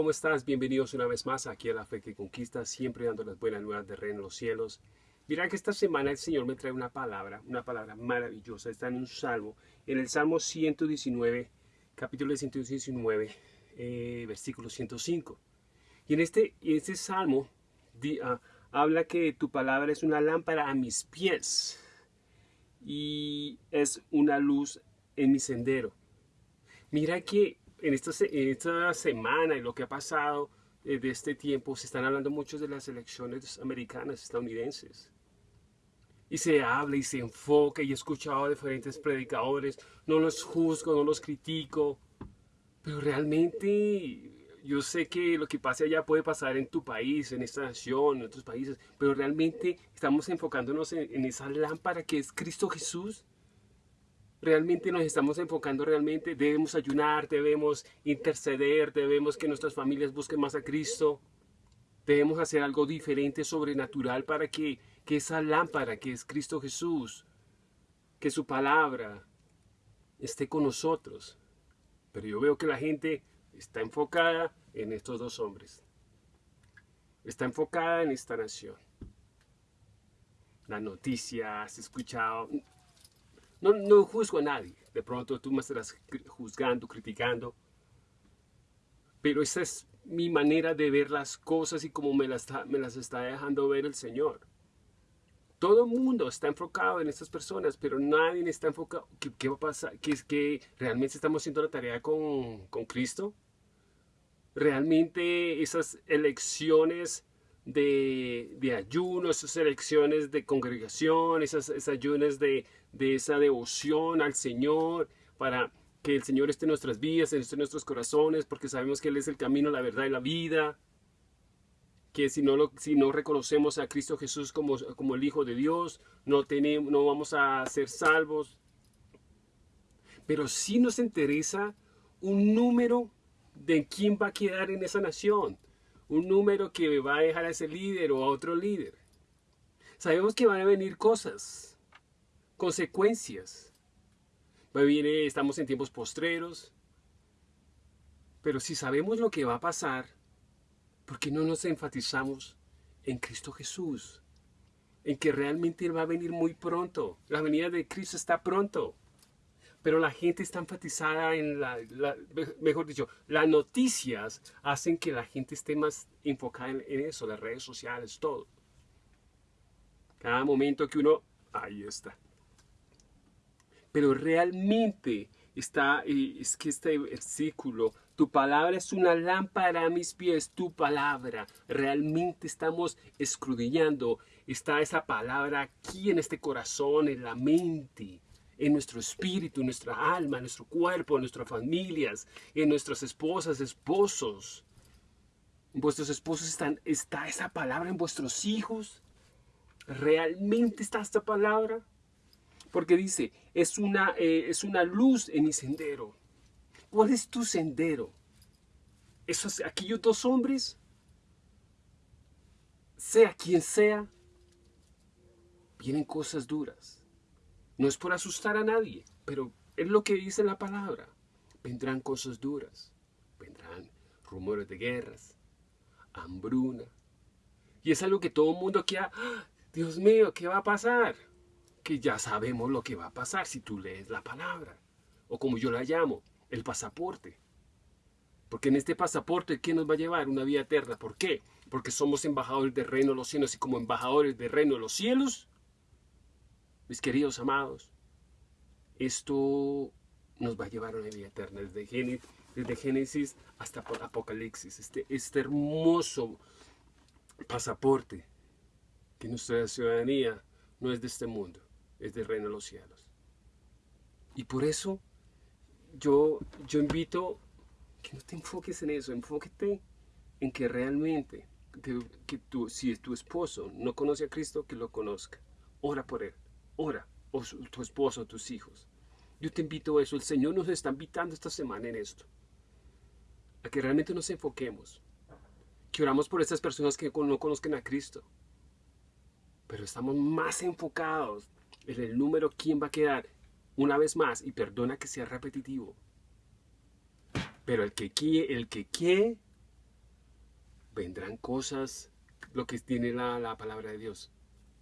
¿cómo estás? Bienvenidos una vez más aquí a La Fe que Conquista, siempre dando las buenas nuevas de reino en los cielos. Mira que esta semana el Señor me trae una palabra, una palabra maravillosa. Está en un salmo, en el Salmo 119, capítulo 119, eh, versículo 105. Y en este, este salmo uh, habla que tu palabra es una lámpara a mis pies y es una luz en mi sendero. Mira que en esta, esta semana y lo que ha pasado eh, de este tiempo, se están hablando mucho de las elecciones americanas, estadounidenses. Y se habla y se enfoca y he escuchado a diferentes predicadores, no los juzgo, no los critico, pero realmente yo sé que lo que pase allá puede pasar en tu país, en esta nación, en otros países, pero realmente estamos enfocándonos en, en esa lámpara que es Cristo Jesús realmente nos estamos enfocando realmente, debemos ayunar, debemos interceder, debemos que nuestras familias busquen más a Cristo, debemos hacer algo diferente, sobrenatural, para que, que esa lámpara que es Cristo Jesús, que su palabra esté con nosotros. Pero yo veo que la gente está enfocada en estos dos hombres. Está enfocada en esta nación. Las noticias, escuchado, no, no juzgo a nadie. De pronto tú me estarás juzgando, criticando. Pero esa es mi manera de ver las cosas y como me las, me las está dejando ver el Señor. Todo el mundo está enfocado en estas personas, pero nadie está enfocado. ¿Qué, qué va a pasar? ¿Que, es que realmente estamos haciendo la tarea con, con Cristo? ¿Realmente esas elecciones de, de ayuno, esas elecciones de congregación, esas, esas ayunas de, de esa devoción al Señor, para que el Señor esté en nuestras vidas, en nuestros corazones, porque sabemos que Él es el camino, la verdad y la vida. Que si no, lo, si no reconocemos a Cristo Jesús como, como el Hijo de Dios, no, tenemos, no vamos a ser salvos. Pero sí nos interesa un número de quién va a quedar en esa nación. Un número que va a dejar a ese líder o a otro líder. Sabemos que van a venir cosas consecuencias. Viene, estamos en tiempos postreros, pero si sabemos lo que va a pasar, ¿por qué no nos enfatizamos en Cristo Jesús? En que realmente Él va a venir muy pronto. La venida de Cristo está pronto. Pero la gente está enfatizada en la, mejor dicho, las noticias hacen que la gente esté más enfocada en, en eso, las redes sociales, todo. Cada momento que uno, ahí está pero realmente está, eh, es que este versículo, tu palabra es una lámpara a mis pies, tu palabra, realmente estamos escudriñando, está esa palabra aquí en este corazón, en la mente, en nuestro espíritu, en nuestra alma, en nuestro cuerpo, en nuestras familias, en nuestras esposas, esposos. Vuestros esposos están, está esa palabra en vuestros hijos. ¿Realmente está esta palabra? Porque dice, es una, eh, es una luz en mi sendero. ¿Cuál es tu sendero? Esos, aquellos dos hombres, sea quien sea, vienen cosas duras. No es por asustar a nadie, pero es lo que dice la palabra. Vendrán cosas duras, vendrán rumores de guerras, hambruna. Y es algo que todo el mundo quiere, ¡Ah! Dios mío, ¿qué va a pasar? Que ya sabemos lo que va a pasar si tú lees la palabra, o como yo la llamo, el pasaporte. Porque en este pasaporte, ¿qué nos va a llevar? Una vida eterna. ¿Por qué? Porque somos embajadores del reino de los cielos y como embajadores del reino de los cielos, mis queridos amados, esto nos va a llevar a una vida eterna desde Génesis, Génesis hasta Apocalipsis. Este, este hermoso pasaporte que nuestra ciudadanía no es de este mundo es del reino de los cielos. Y por eso yo, yo invito que no te enfoques en eso, enfóquete en que realmente, que, tú, si tu esposo no conoce a Cristo, que lo conozca. Ora por él, ora, o tu esposo, tus hijos. Yo te invito a eso, el Señor nos está invitando esta semana en esto. A que realmente nos enfoquemos. Que oramos por estas personas que no conozcan a Cristo. Pero estamos más enfocados en el número quién va a quedar una vez más y perdona que sea repetitivo pero el que quiere, el que quiere vendrán cosas, lo que tiene la, la palabra de Dios,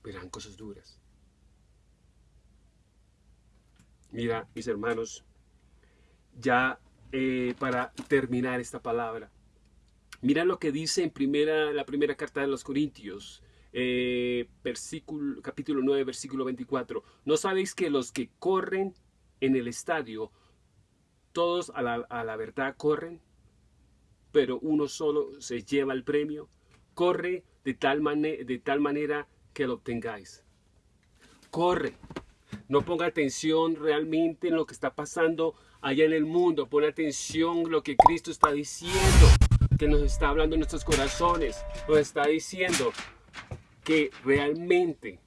verán cosas duras. Mira, mis hermanos, ya eh, para terminar esta palabra, mira lo que dice en primera, la primera carta de los Corintios, eh, versículo, capítulo 9, versículo 24. ¿No sabéis que los que corren en el estadio, todos a la, verdad corren, pero uno solo se lleva el premio? Corre de tal, de tal manera que lo obtengáis. Corre. No ponga atención realmente en lo que está pasando allá en el mundo. Pon atención en lo que Cristo está diciendo, que nos está hablando en nuestros corazones. Nos está diciendo que realmente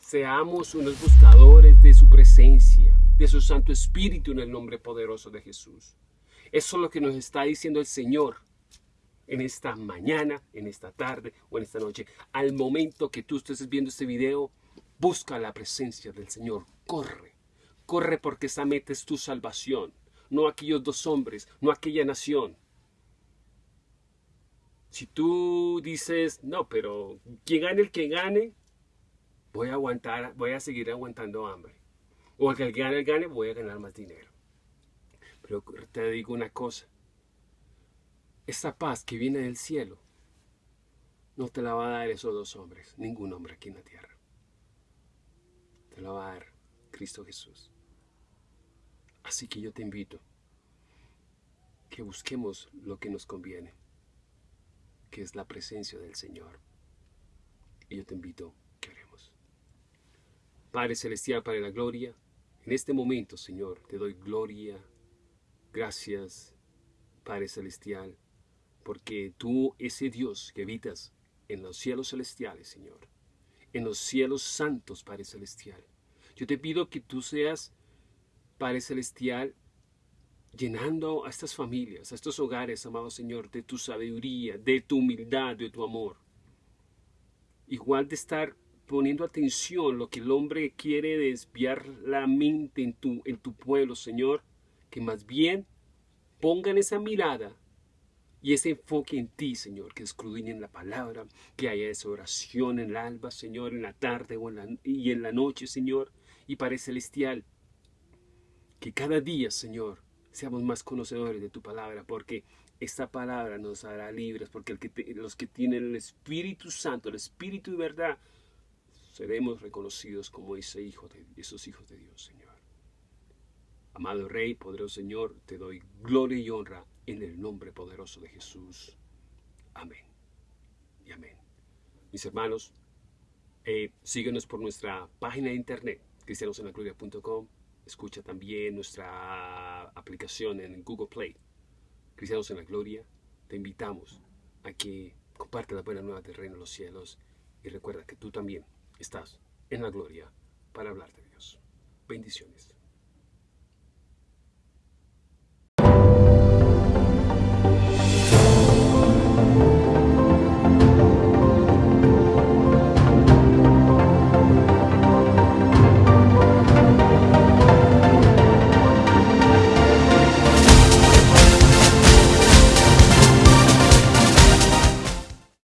seamos unos buscadores de su presencia, de su Santo Espíritu en el nombre poderoso de Jesús. Eso es lo que nos está diciendo el Señor en esta mañana, en esta tarde o en esta noche. Al momento que tú estés viendo este video, busca la presencia del Señor. Corre, corre porque esa meta es tu salvación. No aquellos dos hombres, no aquella nación. Si tú dices, no, pero quien gane el que gane, voy a aguantar, voy a seguir aguantando hambre. O el que gane el gane, voy a ganar más dinero. Pero te digo una cosa, esa paz que viene del cielo no te la va a dar esos dos hombres, ningún hombre aquí en la tierra. Te la va a dar Cristo Jesús. Así que yo te invito que busquemos lo que nos conviene, que es la presencia del Señor. Y yo te invito que oremos. Padre Celestial, Padre la Gloria, en este momento, Señor, te doy gloria, gracias, Padre Celestial, porque tú, ese Dios que habitas en los cielos celestiales, Señor, en los cielos santos, Padre Celestial, yo te pido que tú seas, Padre Celestial, llenando a estas familias, a estos hogares, amado Señor, de tu sabiduría, de tu humildad, de tu amor. Igual de estar poniendo atención lo que el hombre quiere desviar la mente en tu, en tu pueblo, Señor, que más bien pongan esa mirada y ese enfoque en ti, Señor, que escudriñen la palabra, que haya esa oración en el alba, Señor, en la tarde o en la, y en la noche, Señor, y Padre Celestial, que cada día, Señor, seamos más conocedores de tu palabra, porque esta palabra nos hará libres, porque los que tienen el Espíritu Santo, el Espíritu de verdad, seremos reconocidos como esos hijos de Dios, Señor. Amado Rey, poderoso Señor, te doy gloria y honra en el nombre poderoso de Jesús. Amén. Y amén. Mis hermanos, eh, síguenos por nuestra página de internet, cristianosenlagloria.com. Escucha también nuestra aplicación en Google Play, Cristianos en la Gloria. Te invitamos a que comparte la buena nueva del reino de los cielos y recuerda que tú también estás en la gloria para hablar de Dios. Bendiciones.